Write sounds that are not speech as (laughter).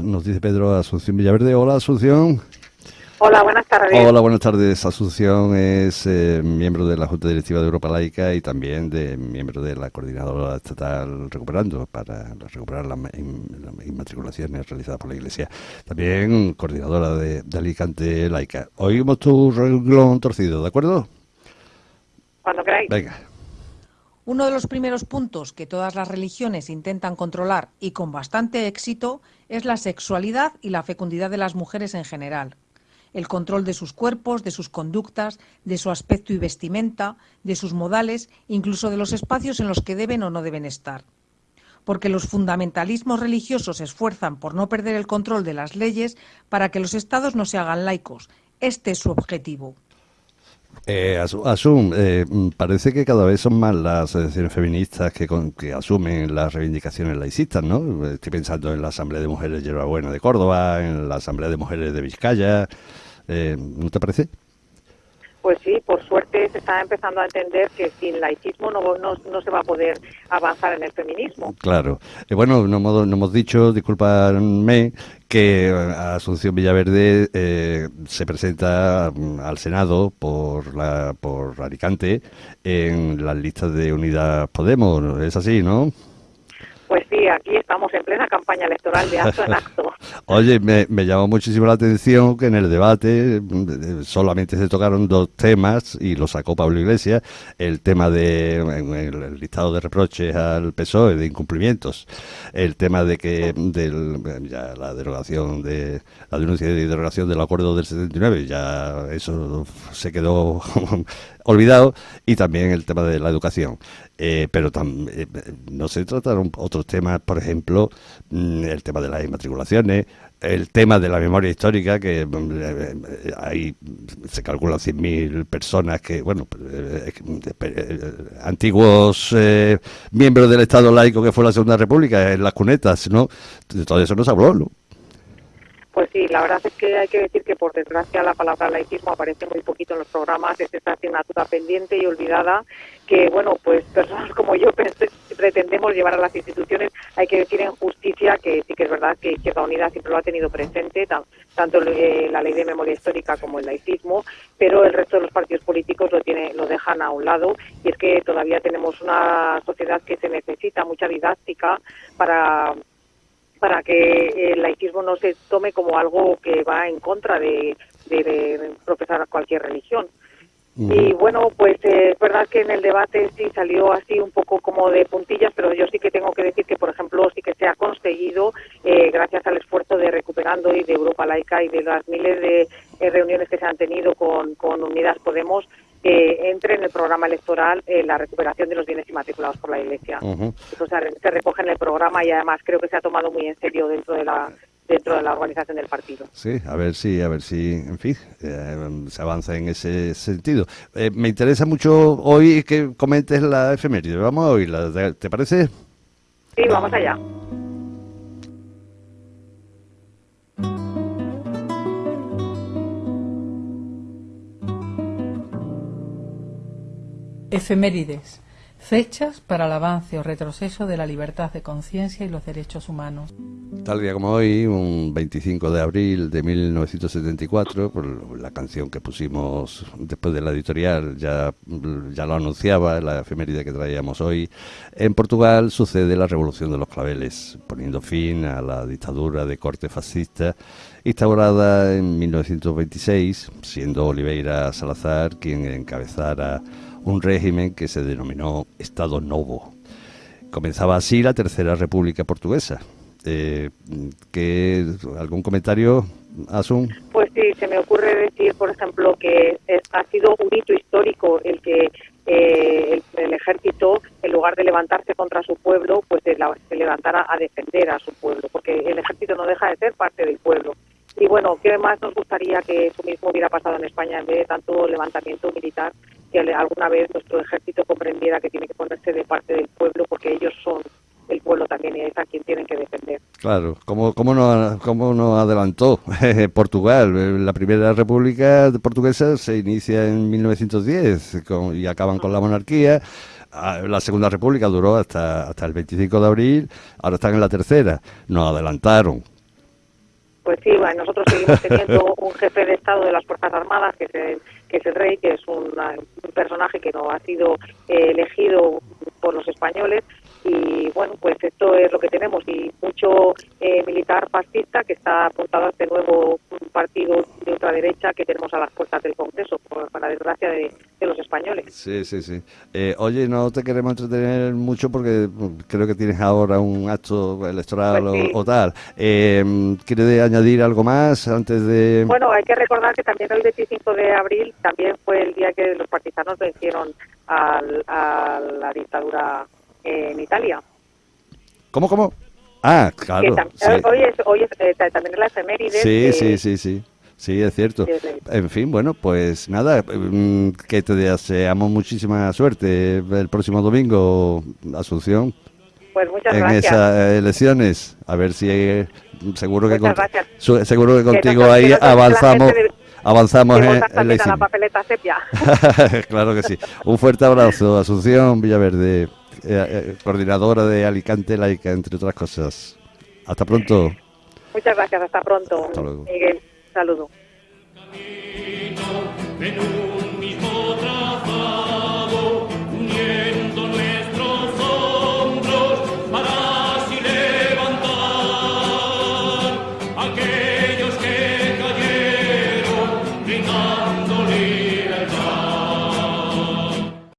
nos dice Pedro Asunción Villaverde. Hola, Asunción. Hola, buenas tardes. Hola, buenas tardes. Asunción es eh, miembro de la Junta Directiva de Europa Laica y también de miembro de la Coordinadora Estatal Recuperando para recuperar las inmatriculaciones realizadas por la Iglesia. También coordinadora de, Alicante Laica. Oímos tu renglón torcido, ¿de acuerdo? Cuando queráis. Venga. Uno de los primeros puntos que todas las religiones intentan controlar y con bastante éxito es la sexualidad y la fecundidad de las mujeres en general el control de sus cuerpos, de sus conductas, de su aspecto y vestimenta, de sus modales, incluso de los espacios en los que deben o no deben estar. Porque los fundamentalismos religiosos se esfuerzan por no perder el control de las leyes para que los estados no se hagan laicos. Este es su objetivo. Eh, Asum, eh, parece que cada vez son más las asociaciones feministas que, que, asumen las reivindicaciones laicistas, ¿no? Estoy pensando en la Asamblea de Mujeres de Buena de Córdoba, en la Asamblea de Mujeres de Vizcaya, eh, ¿No te parece? Pues sí, por suerte se está empezando a entender que sin laicismo no, no, se va a poder avanzar en el feminismo. Claro. Eh, bueno, no hemos, no dicho, discúlpame, que eh, Asunción Villaverde eh, se presenta mm, al Senado por, la, por Alicante en las listas de Unidad Podemos. Es así, ¿no? Pues sí, aquí estamos en plena campaña electoral de acto en acto. (laughs) Oye, me, llamó muchísimo la atención que en el debate mm, solamente se tocaron dos temas y lo sacó Pablo Iglesias, el tema de el, listado de reproches al PSOE de incumplimientos, el tema de que del, ya la derogación de la denuncia de derogación del acuerdo del 79, ya eso se quedó (laughs) olvidado y también el tema de la educación. Eh, pero eh, no se trataron otros temas, por ejemplo, mm, el tema de las inmatriculaciones, el tema de la memoria histórica, que mm, eh, hay, se calculan 100.000 personas que, bueno, antiguos miembros del Estado laico que fue la Segunda República en las cunetas, ¿no? De todo eso no se habló, ¿no? Pues sí, la verdad es que hay que decir que por desgracia la palabra laicismo aparece muy poquito en los programas, es esta asignatura pendiente y olvidada que, bueno, pues personas (laughs) como yo pretendemos llevar a las instituciones. Hay que decir en justicia que sí que es verdad que Izquierda Unida siempre lo ha tenido presente, tanto la ley de memoria histórica como el laicismo, pero el resto de los partidos políticos lo, tiene, lo dejan a un lado y es que todavía tenemos una sociedad que se necesita mucha didáctica para para que el laicismo no se tome como algo que va en contra de, profesar cualquier religión. Y bueno, pues eh, es verdad que en el debate sí salió así un poco como de puntillas, pero yo sí que tengo que decir que, por ejemplo, sí que se ha conseguido, eh, gracias al esfuerzo de Recuperando y de Europa Laica y de las miles de eh, reuniones que se han tenido con, con Unidas Podemos, entre en el programa electoral eh, la recuperación de los bienes inmatriculados por la Iglesia. Eso se, recoge en el programa y además creo que se ha tomado muy en serio dentro de la dentro de la organización del partido. Sí, a ver si, a ver si, en fin, eh, se avanza en ese sentido. Eh, me interesa mucho hoy que comentes la efeméride. Vamos a oírla, ¿te parece? Sí, vamos allá. Efemérides. Fechas para el avance o retroceso de la libertad de conciencia y los derechos humanos. Tal día como hoy, un 25 de abril de 1974, por la canción que pusimos después de la editorial, ya, ya lo anunciaba, la efeméride que traíamos hoy, en Portugal sucede la Revolución de los Claveles, poniendo fin a la dictadura de corte fascista instaurada en 1926, siendo Oliveira Salazar quien encabezara un régimen que se denominó Estado Novo. Comenzaba así la Tercera República Portuguesa. Eh, ¿Algún comentario, Asun? Pues sí, se me ocurre decir, por ejemplo, que ha sido un hito histórico el que eh, el, ejército, en lugar de levantarse contra su pueblo, pues se, se levantara a defender a su pueblo, porque el ejército no deja de ser parte del pueblo. Y bueno, ¿qué más nos gustaría que eso mismo hubiera pasado en España en vez de tanto levantamiento militar? Que alguna vez nuestro ejército comprendiera que tiene que ponerse de parte del pueblo porque ellos son el pueblo también y es a quien tienen que defender. Claro, ¿cómo, cómo, nos, cómo nos adelantó (laughs) Portugal? La primera república portuguesa se inicia en 1910 y acaban con la monarquía. Ah, la segunda república duró hasta, hasta el 25 de abril, ahora están en la tercera. Nos adelantaron Pues sí, bueno, nosotros seguimos teniendo (laughs) un jefe de Estado de las Fuerzas Armadas, que es el, que es el rey, que es un, un personaje que no ha sido eh, elegido por los españoles, y bueno, pues esto es lo que tenemos y mucho eh, militar fascista que está apuntado a este nuevo partido de ultraderecha que tenemos a las puertas del Congreso, por, para desgracia de, de, los españoles. Sí, sí, sí. Eh, oye, no te queremos entretener mucho porque creo que tienes ahora un acto electoral Pues sí. o, o tal. Eh, ¿Quieres añadir algo más antes de...? Bueno, hay que recordar que también el 25 de abril también fue el día que los partisanos vencieron al- a la dictadura en Italia. ¿Cómo, cómo? Ah, claro. sí. Hoy es, hoy es eh, ta- también la efeméride. Sí, de- sí, sí, sí. Sí, es cierto. En fin, bueno, pues nada, mm, que te deseamos muchísima suerte el próximo domingo, Asunción, Pues muchas en gracias. esas elecciones. A ver si eh, seguro que con- su- seguro que contigo que ahí nos avanzamos, de- avanzamos en, en la papeleta sepia. (laughs) claro que sí. Un fuerte abrazo, Asunción Villaverde, eh, eh, coordinadora de Alicante Laica, entre otras cosas. Hasta pronto. Muchas gracias. Hasta pronto. Hasta luego. Miguel, saludo.